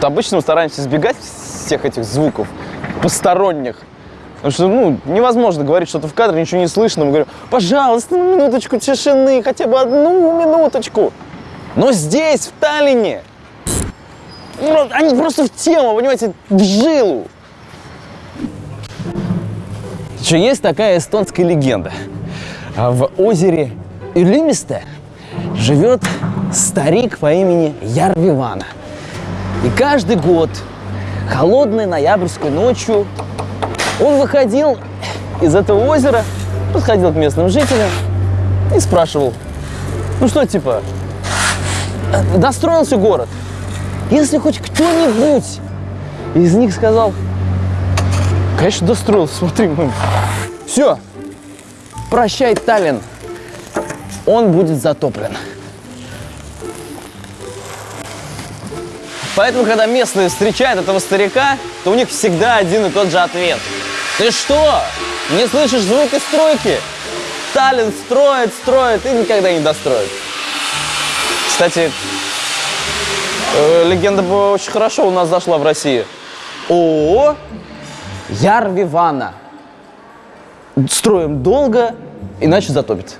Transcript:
Вот обычно мы стараемся избегать всех этих звуков посторонних. Потому что, ну, невозможно говорить что-то в кадре, ничего не слышно. Мы говорим, пожалуйста, ну, минуточку тишины, хотя бы одну минуточку. Но здесь, в Таллине, ну, они просто в тему, понимаете, в жилу. Еще есть такая эстонская легенда. А В озере Илимисте живет старик по имени Ярвивана. И каждый год, холодной ноябрьской ночью, он выходил из этого озера, подходил к местным жителям и спрашивал, ну что, типа, «э, достроился город? Если хоть кто-нибудь из них сказал, конечно, достроился, смотри, мы... Все, прощай, Таллин, он будет затоплен. Поэтому, когда местные встречают этого старика, то у них всегда один и тот же ответ. Ты что? Не слышишь звуки стройки? Таллин строит, строит и никогда не достроит. Кстати, э, легенда бы очень хорошо у нас зашла в России. ООО Ярвивана. Строим долго, иначе затопит.